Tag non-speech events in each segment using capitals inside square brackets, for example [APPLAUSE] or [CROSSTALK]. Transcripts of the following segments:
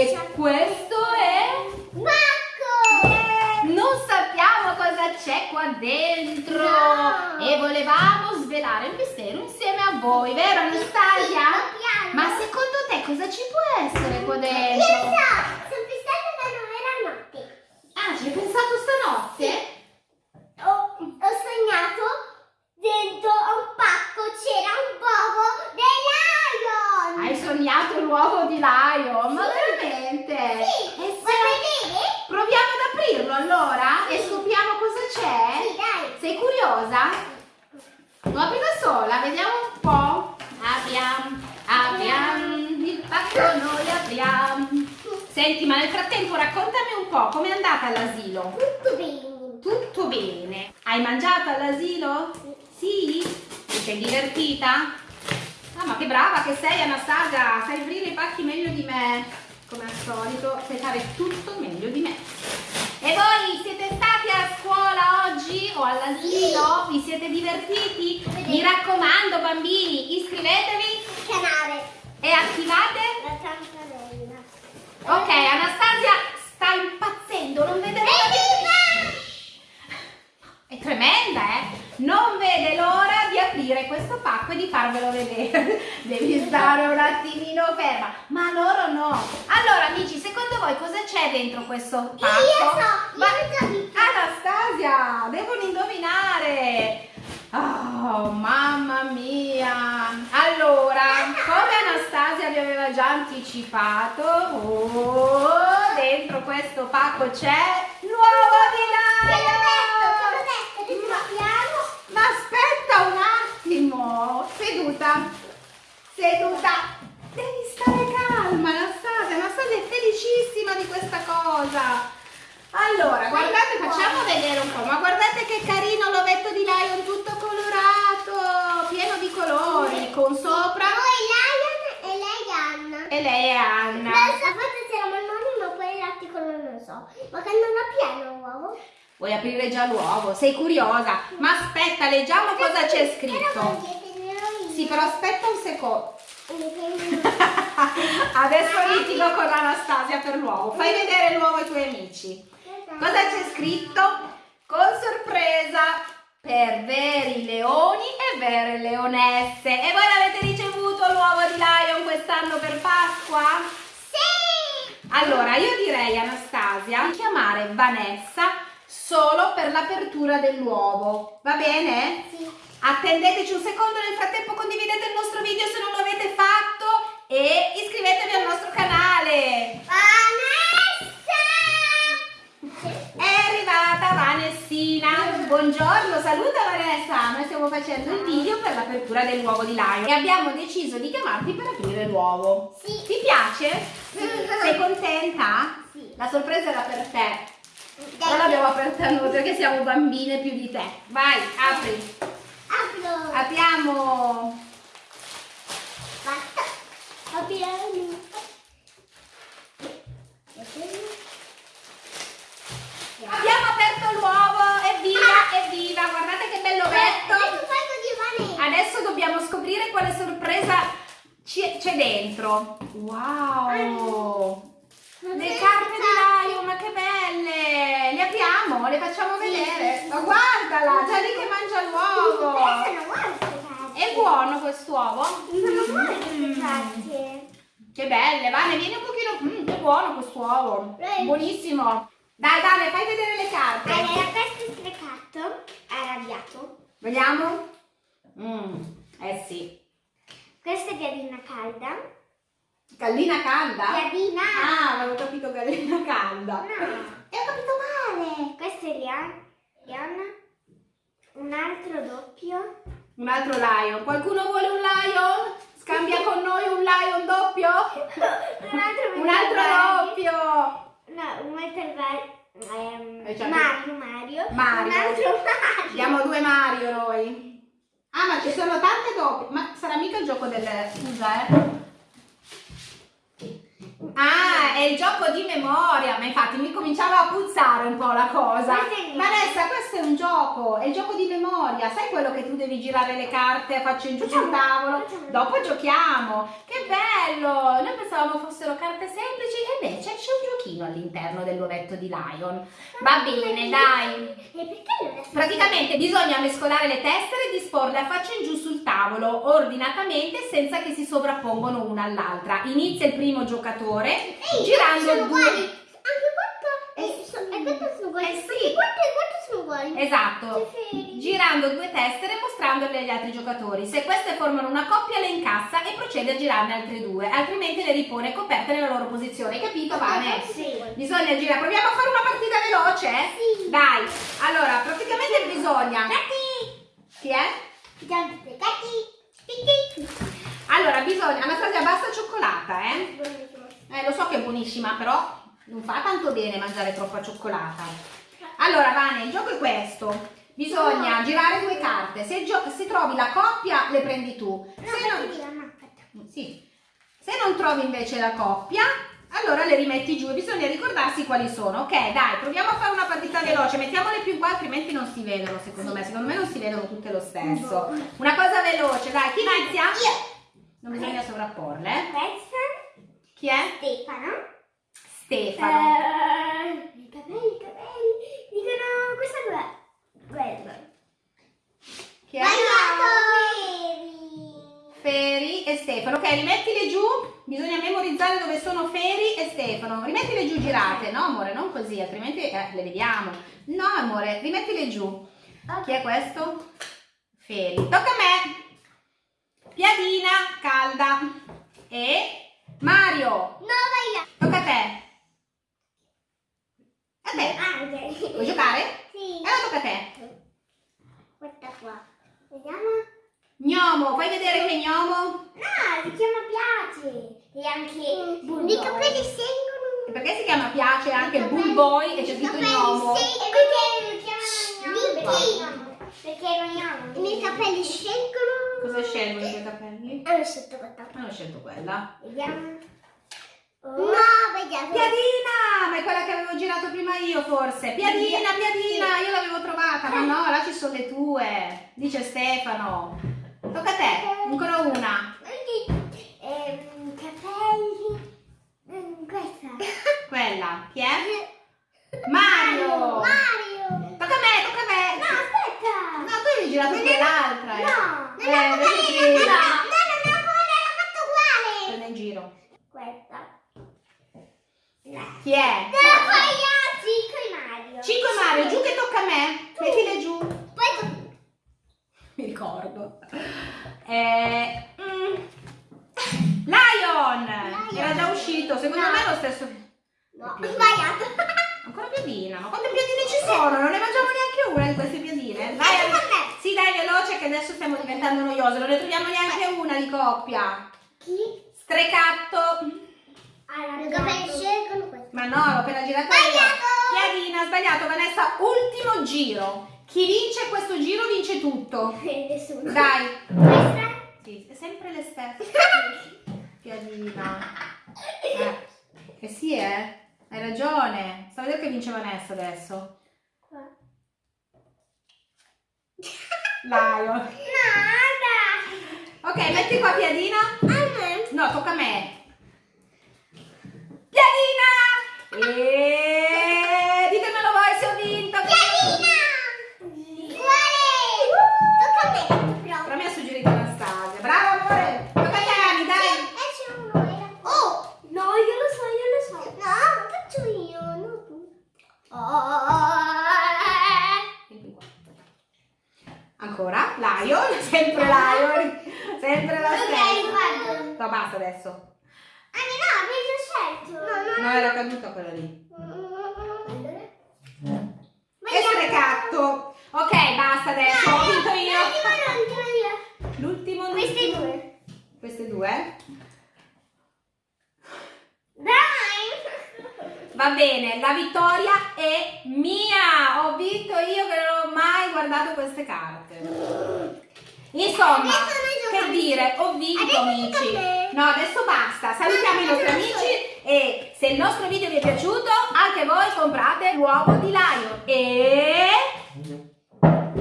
E questo è... Marco! Non sappiamo cosa c'è qua dentro No. e volevamo svelare il mistero insieme a voi, vero Anastasia? Piano. Ma secondo te cosa ci può essere qua dentro? so, sono fissata da nove notte. Ah, ci hai pensato stanotte? Ho, ho sognato dentro a un pacco c'era un uovo dei lion. Hai sognato l'uovo di Lion, ma veramente? Sì, E vuoi se- vedere? Proviamo ad aprirlo allora e scopriamo cosa c'è? Sì, dai. Sei curiosa? Lo apri da sola, vediamo un po'. Apriamo, apriamo, il pacco noi apriamo. Senti, ma nel frattempo raccontami un po' com'è andata all'asilo. Tutto bene. Tutto bene. Hai mangiato all'asilo? Sì? Ti sei divertita? Ah, ma che brava che sei Anastasia, sai aprire i pacchi meglio di me. Come al solito, sai fare tutto meglio di me. E voi siete stati a scuola oggi o all'asilo? Vi siete divertiti? Mi raccomando bambini, iscrivetevi Il canale. e attivate La campanella. Ok, Anastasia sta impazzendo, non vede l'ora di... È tremenda, eh? Non vede l'ora di aprire questo pacco e di farvelo vedere. [LAUGHS] Devi stare un attimino ferma. Ma loro no. Allora, amici, secondo voi cosa c'è dentro questo pacco? Io so, io Ma- so Anastasia, devono indovinare. Oh, mamma mia. Allora, come Anastasia vi aveva già anticipato, oh, dentro questo pacco c'è l'uovo di Te l'ho detto, te l'ho Laio. detto, adesso lo apriamo. Ma aspetta un attimo. Seduta. Seduta. Devi stare calma, Anastasia. Anastasia è felicissima di questa cosa. Allora, guardate, facciamo vedere un po', ma guardate che carino l'ovetto di Lion tutto colorato, pieno di colori, con sopra Noi Lion e lei Anna. e lei è Anna. So, forse c'era Marmoni, ma poi l'articolo non lo so. Ma che non ha pieno l'uovo? Vuoi aprire già l'uovo? Sei curiosa? Ma aspetta, leggiamo cosa c'è scritto. Sì, però aspetta un secondo. [LAUGHS] Adesso litigo con Anastasia per l'uovo. Fai vedere l'uovo ai tuoi amici. Cosa c'è scritto? Con sorpresa per veri leoni e vere leonesse. E voi l'avete ricevuto l'uovo di Lion quest'anno per Pasqua? Sì! Allora, io direi Anastasia di chiamare Vanessa solo per l'apertura dell'uovo. Va bene? Sì. Attendeteci un secondo, nel frattempo condividete il nostro video se non lo avete e iscrivetevi al nostro canale. Vanessa! È arrivata Vanessina. Buongiorno, saluta Vanessa. Noi stiamo facendo il video per l'apertura dell'uovo di Lion e abbiamo deciso di chiamarti per aprire l'uovo. Sì. Ti piace? Sei contenta? Sì. La sorpresa era per te. Non l'abbiamo aperta noi perché siamo bambine più di te. Vai, apri. Apro. Apriamo. Apriamo. Abbiamo aperto l'uovo, evviva, evviva, guardate che bello Adesso ovetto. Adesso dobbiamo scoprire quale sorpresa c'è dentro. Wow! Le carte di Lion, ma che belle! Le apriamo, le facciamo vedere. Ma guardala, già lì che mangia l'uovo. È buono quest'uovo? Sono buone queste Mm. carte. Che belle, Vane, vieni un pochino. Mm, che buono quest'uovo. Eh. Buonissimo. Dai, Vane, fai vedere le carte. Allora, questo è sprecato, arrabbiato. Vediamo? Mm, eh sì. Questa è gallina calda. Gallina calda? Gallina. Ah, avevo capito gallina calda. No. E ho capito male. Questo è Lian- Liana. Un altro doppio. Un altro lion. Qualcuno vuole un lion? Scambia con noi un lion doppio? Un altro Un altro doppio. No, un Metal Var- ehm, Eh, Mario, Mario. Mario. Un altro Mario. Abbiamo due Mario noi. Ah, ma ci sono tante doppie. Ma sarà mica il gioco delle... Scusa, eh. Ah, è il gioco di memoria, ma infatti mi cominciava a puzzare un po' la cosa. Vanessa, questo è un gioco, è il gioco di memoria. Sai quello che tu devi girare le carte a faccia in giù sul tavolo? Dopo giochiamo. Che bello! Noi pensavamo fossero carte semplici e invece c'è un giochino all'interno dell'ovetto di Lion. Va bene, dai. E Praticamente bisogna mescolare le tessere e disporle a faccia tavolo, ordinatamente, senza che si sovrappongono una all'altra. Inizia il primo giocatore Ehi, girando due. uguali. Anche quanto Eh, e, e sono uguali. Eh, sì. Anche quanto e quanto sono uguali. Esatto. Girando due tessere e mostrandole agli altri giocatori. Se queste formano una coppia, le incassa e procede a girarne altre due, altrimenti le ripone coperte nella loro posizione. Hai capito, Vane? Sì. Bisogna girare. Proviamo a fare una partita veloce? Sì. Dai. Allora, praticamente bisogna. Chi è? Allora, bisogna. Anastasia, basta cioccolata, eh? Eh, lo so che è buonissima, però non fa tanto bene mangiare troppa cioccolata. Allora, Vane, il gioco è questo. Bisogna No. girare due carte. Se, se trovi la coppia, le prendi tu. Se non, sì. Se non trovi invece la coppia, allora le rimetti giù e bisogna ricordarsi quali sono. Ok, dai, proviamo a fare una partita veloce. Mettiamole più qua, altrimenti non si vedono, secondo me. Secondo me non si vedono tutte lo stesso. Una cosa veloce, dai, chi inizia? Io. Non bisogna sovrapporle. Questa. Chi è? Stefano. Stefano. Eh, I capelli, i capelli. Dicono questa qua. Quella. Chi è? Sbagliato. Feri e Stefano. Ok, rimettile giù. Bisogna memorizzare dove sono Feri e Stefano. Rimettile giù girate, no amore? Non così, altrimenti eh, le vediamo. No amore, rimettile giù. Chi è questo? Feri. Tocca a me. Piadina calda. E Mario. No, sbagliato. Tocca a te. A te. Vuoi giocare? Sì. Allora tocca a te. Guarda qua. Vediamo. Gnomo, fai vedere che gnomo? No, si chiama Piace. E anche Bulldog. I capelli sengono. E perché si chiama piace anche Bull Boy e c'è scritto gnomo? perché lo chiamano gnomo? Perché lo chiamano. I miei capelli scelgono. Cosa scelgono i tuoi capelli? Hanno scelto questa. Hanno scelto quella. Vediamo. No, vediamo. Piadina! Ma è quella che avevo girato prima io forse. Piadina, Piadina, io l'avevo trovata, ma no, là ci sono le tue. Dice Stefano. Tocca a te, ancora una. Ehm, capelli. Questa. Quella. Chi è? Mario! Mario. Tocca a me, tocca a me. No, aspetta. No, tu avevi girato Non è- quell'altra. eh. No, non Eh, è vedi uguale. che- No, no, non è uguale, l'ho fatto uguale. Prende in giro. Questa. Chi è? Però poi io Cico e Mario. 5 Mario, giù che tocca a me. Mettile giù. Poi Mi ricordo. Eh, mm, Lion! Era già uscito, secondo No. me è lo stesso. No, ho sbagliato. [LAUGHS] Ancora piadina, ma quante piadine ci sono? Non ne mangiamo neanche una di queste piadine. Me. sì, dai, veloce che adesso stiamo diventando noiose. Non ne troviamo neanche una di coppia. Chi? Streccatto. Allora. Ma no, l'ho appena girata io. Sbagliato! Piadina, sbagliato. Vanessa, ultimo giro. Chi vince questo giro vince tutto. [LAUGHS] Nessuno. Dai. Sì, è sempre le stesse. [LAUGHS] Piadina. Eh, eh sì, eh. Hai ragione. Sta vedere che vince Vanessa adesso. Lion. Nada. Ok, metti qua Piadina. No, tocca a me. Piadina! E Ancora, Lion, [LAUGHS] sempre Lion, sempre la Ok, stessa. guarda. No, basta adesso. Ah, no, avevi già scelto. No, No, era caduta quella lì. Allora? E strecatto. Ok, basta adesso, ho vinto io. L'ultimo, Queste l'ultimo. due. Queste due? Dai! Va bene, la vittoria è mia. Ho vinto io che non ho mai guardato queste carte. Insomma, che dire, ho vinto Adesso amici. No, adesso basta. Salutiamo i nostri No, no, no, amici E se il nostro video vi è piaciuto, anche voi comprate l'uovo di Lion. E...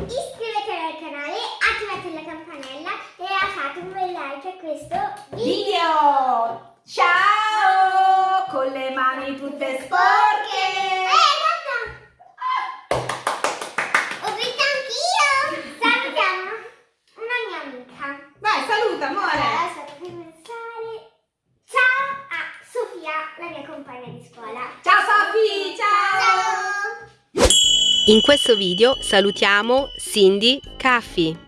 Iscrivetevi al canale, attivate la campanella e lasciate un bel like a questo video. Video! Ciao! In questo video salutiamo Cindy Caffi.